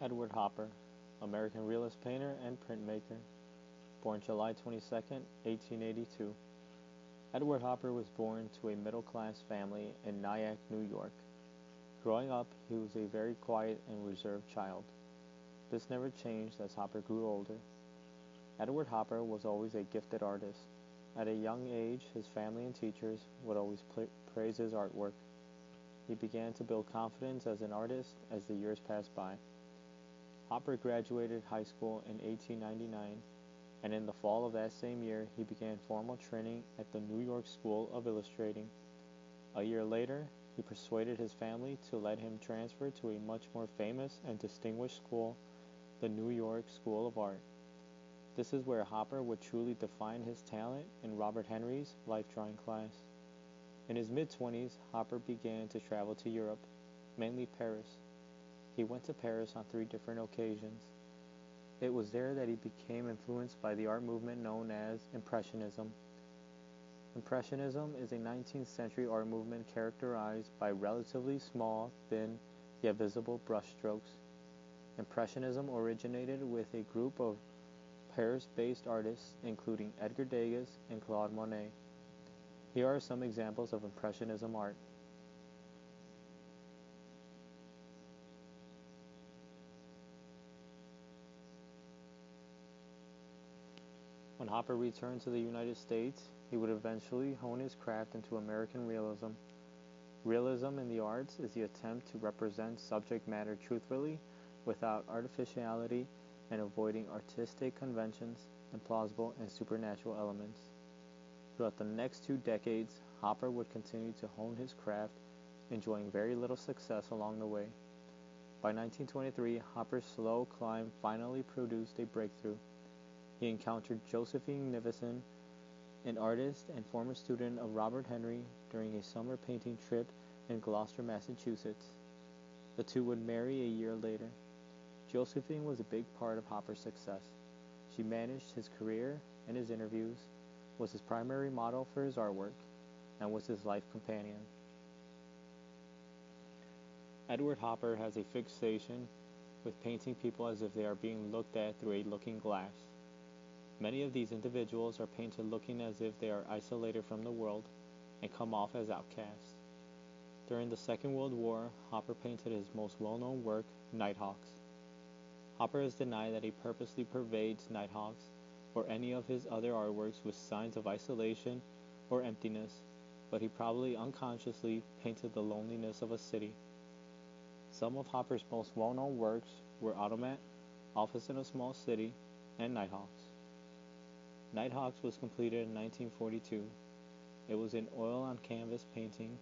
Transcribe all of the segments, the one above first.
Edward Hopper, American realist painter and printmaker. Born July 22, 1882. Edward Hopper was born to a middle class family in Nyack, New York. Growing up, he was a very quiet and reserved child. This never changed as Hopper grew older. Edward Hopper was always a gifted artist. At a young age, his family and teachers would always praise his artwork. He began to build confidence as an artist as the years passed by. Hopper graduated high school in 1899, and in the fall of that same year, he began formal training at the New York School of Illustrating. A year later, he persuaded his family to let him transfer to a much more famous and distinguished school, the New York School of Art. This is where Hopper would truly define his talent in Robert Henri's life drawing class. In his mid 20s, Hopper began to travel to Europe, mainly Paris. He went to Paris on three different occasions. It was there that he became influenced by the art movement known as Impressionism. Impressionism is a 19th century art movement characterized by relatively small, thin, yet visible brushstrokes. Impressionism originated with a group of Paris-based artists including Edgar Degas and Claude Monet. Here are some examples of Impressionism art. When Hopper returned to the United States, he would eventually hone his craft into American realism. Realism in the arts is the attempt to represent subject matter truthfully without artificiality and avoiding artistic conventions, implausible and supernatural elements. Throughout the next two decades, Hopper would continue to hone his craft, enjoying very little success along the way. By 1923, Hopper's slow climb finally produced a breakthrough. He encountered Josephine Nivison, an artist and former student of Robert Henri, during a summer painting trip in Gloucester, Massachusetts. The two would marry a year later. Josephine was a big part of Hopper's success. She managed his career and his interviews, was his primary model for his artwork, and was his life companion. Edward Hopper has a fixation with painting people as if they are being looked at through a looking glass. Many of these individuals are painted looking as if they are isolated from the world and come off as outcasts. During the Second World War, Hopper painted his most well-known work, Nighthawks. Hopper has denied that he purposely pervades Nighthawks or any of his other artworks with signs of isolation or emptiness, but he probably unconsciously painted the loneliness of a city. Some of Hopper's most well-known works were Automat, Office in a Small City, and Nighthawks. Nighthawks was completed in 1942. It was an oil on canvas painting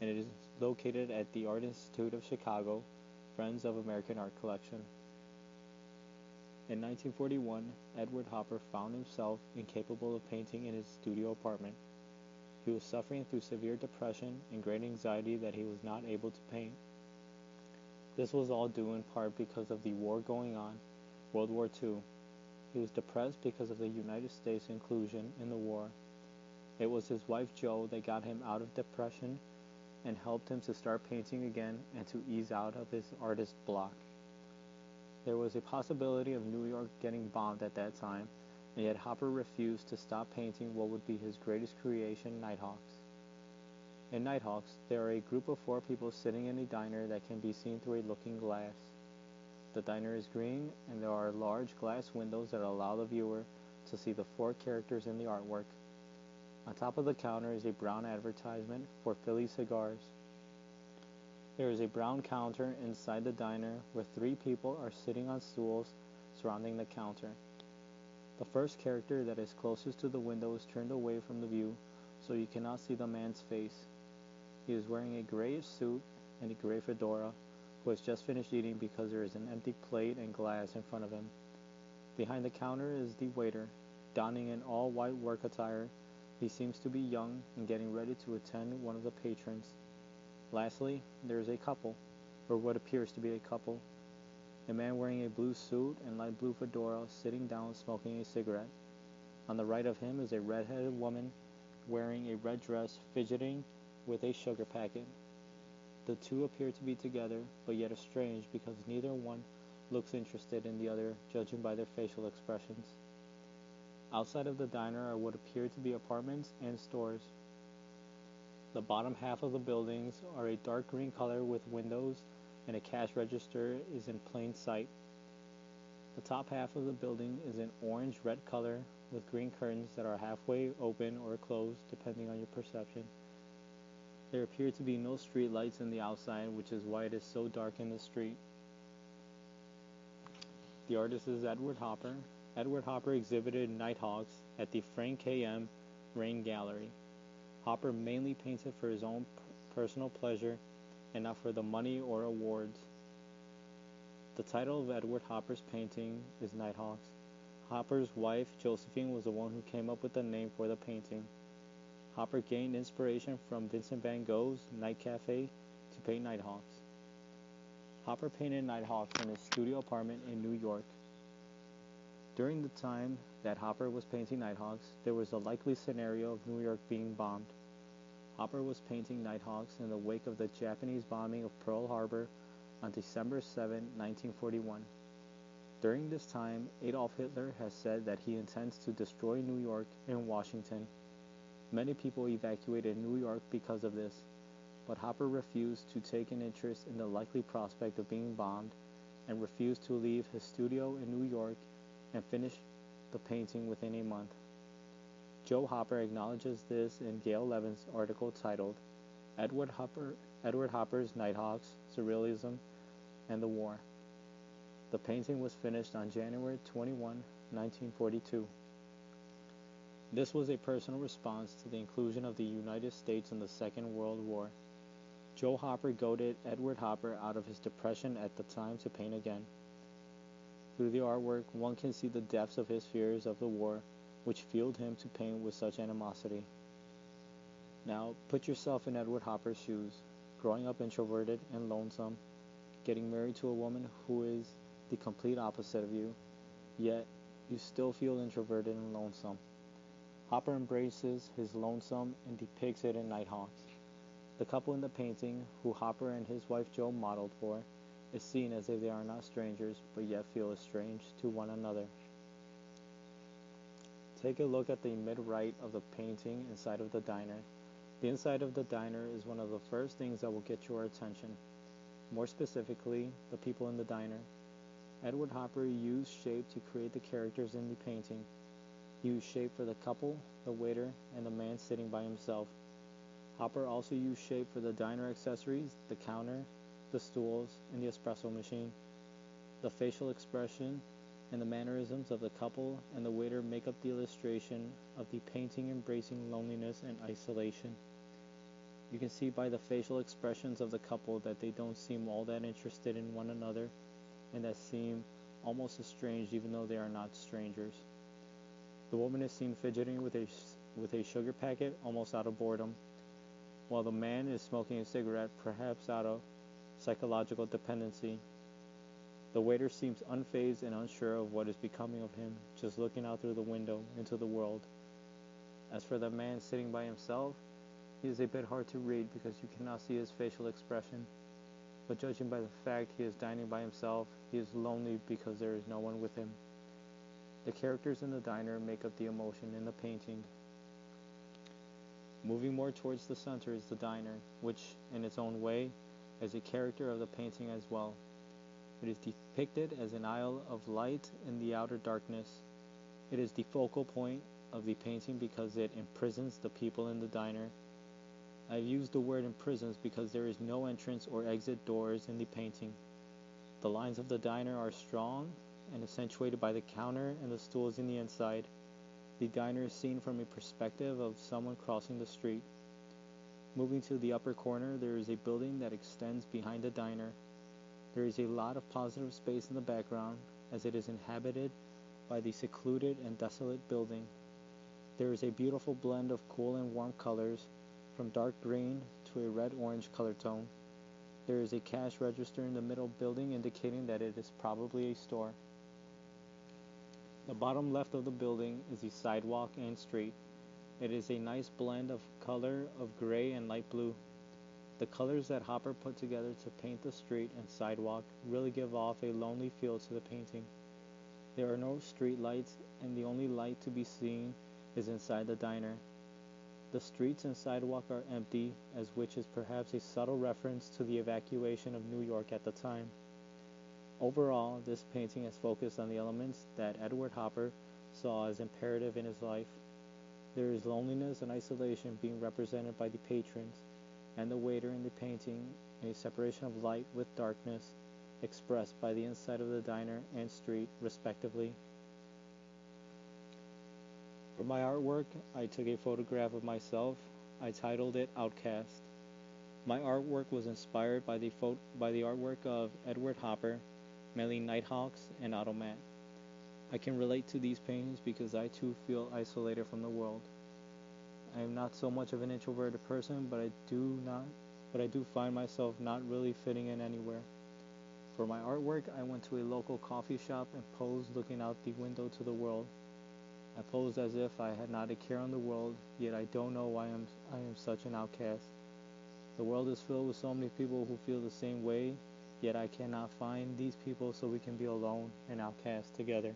and it is located at the Art Institute of Chicago, Friends of American Art Collection. In 1941, Edward Hopper found himself incapable of painting in his studio apartment. He was suffering through severe depression and great anxiety that he was not able to paint. This was all due in part because of the war going on, World War II, he was depressed because of the United States inclusion in the war. It was his wife Jo that got him out of depression and helped him to start painting again and to ease out of his artist block. There was a possibility of New York getting bombed at that time, and yet Hopper refused to stop painting what would be his greatest creation, Nighthawks. In Nighthawks, there are a group of four people sitting in a diner that can be seen through a looking glass. The diner is green, and there are large glass windows that allow the viewer to see the four characters in the artwork. On top of the counter is a brown advertisement for Philly cigars. There is a brown counter inside the diner where three people are sitting on stools surrounding the counter. The first character that is closest to the window is turned away from the view so you cannot see the man's face. He is wearing a grayish suit and a gray fedora who has just finished eating because there is an empty plate and glass in front of him. Behind the counter is the waiter, donning an all-white work attire. He seems to be young and getting ready to attend one of the patrons. Lastly, there is a couple, or what appears to be a couple. A man wearing a blue suit and light blue fedora sitting down smoking a cigarette. On the right of him is a red-headed woman wearing a red dress fidgeting with a sugar packet. The two appear to be together, but yet estranged because neither one looks interested in the other, judging by their facial expressions. Outside of the diner are what appear to be apartments and stores. The bottom half of the buildings are a dark green color with windows and a cash register is in plain sight. The top half of the building is an orange red color with green curtains that are halfway open or closed depending on your perception. There appear to be no street lights in the outside, which is why it is so dark in the street. The artist is Edward Hopper. Edward Hopper exhibited Nighthawks at the Frank K.M. Rehn Gallery. Hopper mainly painted for his own personal pleasure and not for the money or awards. The title of Edward Hopper's painting is Nighthawks. Hopper's wife, Josephine, was the one who came up with the name for the painting. Hopper gained inspiration from Vincent van Gogh's Night Cafe to paint Nighthawks. Hopper painted Nighthawks in his studio apartment in New York. During the time that Hopper was painting Nighthawks, there was a likely scenario of New York being bombed. Hopper was painting Nighthawks in the wake of the Japanese bombing of Pearl Harbor on December 7, 1941. During this time, Adolf Hitler has said that he intends to destroy New York and Washington. Many people evacuated New York because of this, but Hopper refused to take an interest in the likely prospect of being bombed and refused to leave his studio in New York and finish the painting within a month. Jo Hopper acknowledges this in Gail Levin's article titled Edward Hopper Edward Hopper's Nighthawks, Surrealism, and the War. The painting was finished on January 21, 1942. This was a personal response to the inclusion of the United States in the Second World War. Jo Hopper goaded Edward Hopper out of his depression at the time to paint again. Through the artwork, one can see the depths of his fears of the war, which fueled him to paint with such animosity. Now, put yourself in Edward Hopper's shoes, growing up introverted and lonesome, getting married to a woman who is the complete opposite of you, yet you still feel introverted and lonesome. Hopper embraces his lonesome and depicts it in Nighthawks. The couple in the painting, who Hopper and his wife Jo modeled for, is seen as if they are not strangers, but yet feel estranged to one another. Take a look at the mid-right of the painting inside of the diner. The inside of the diner is one of the first things that will get your attention. More specifically, the people in the diner. Edward Hopper used shape to create the characters in the painting. Used shape for the couple, the waiter, and the man sitting by himself. Hopper also used shape for the diner accessories, the counter, the stools, and the espresso machine. The facial expression and the mannerisms of the couple and the waiter make up the illustration of the painting embracing loneliness and isolation. You can see by the facial expressions of the couple that they don't seem all that interested in one another and that seem almost estranged even though they are not strangers. The woman is seen fidgeting with a, with a sugar packet almost out of boredom, while the man is smoking a cigarette perhaps out of psychological dependency. The waiter seems unfazed and unsure of what is becoming of him, just looking out through the window into the world. As for the man sitting by himself, he is a bit hard to read because you cannot see his facial expression. But judging by the fact he is dining by himself, he is lonely because there is no one with him. The characters in the diner make up the emotion in the painting. Moving more towards the center is the diner, which, in its own way, is a character of the painting as well. It is depicted as an isle of light in the outer darkness. It is the focal point of the painting because it imprisons the people in the diner. I've used the word imprisons because there is no entrance or exit doors in the painting. The lines of the diner are strong and accentuated by the counter and the stools in the inside. The diner is seen from a perspective of someone crossing the street. Moving to the upper corner, there is a building that extends behind the diner. There is a lot of positive space in the background as it is inhabited by the secluded and desolate building. There is a beautiful blend of cool and warm colors from dark green to a red-orange color tone. There is a cash register in the middle building indicating that it is probably a store. The bottom left of the building is the sidewalk and street. It is a nice blend of color of gray and light blue. The colors that Hopper put together to paint the street and sidewalk really give off a lonely feel to the painting. There are no street lights, and the only light to be seen is inside the diner. The streets and sidewalk are empty, as which is perhaps a subtle reference to the evacuation of New York at the time. Overall, this painting is focused on the elements that Edward Hopper saw as imperative in his life. There is loneliness and isolation being represented by the patrons and the waiter in the painting, a separation of light with darkness expressed by the inside of the diner and street, respectively. For my artwork, I took a photograph of myself. I titled it Outcast. My artwork was inspired by the, by the artwork of Edward Hopper, mainly Nighthawks and Automat. I can relate to these paintings because I too feel isolated from the world. I am not so much of an introverted person, but I do not but I do find myself not really fitting in anywhere. For my artwork, I went to a local coffee shop and posed looking out the window to the world. I posed as if I had not a care in the world, yet I don't know why I'm, I am such an outcast. The world is filled with so many people who feel the same way, yet I cannot find these people so we can be alone and outcast together.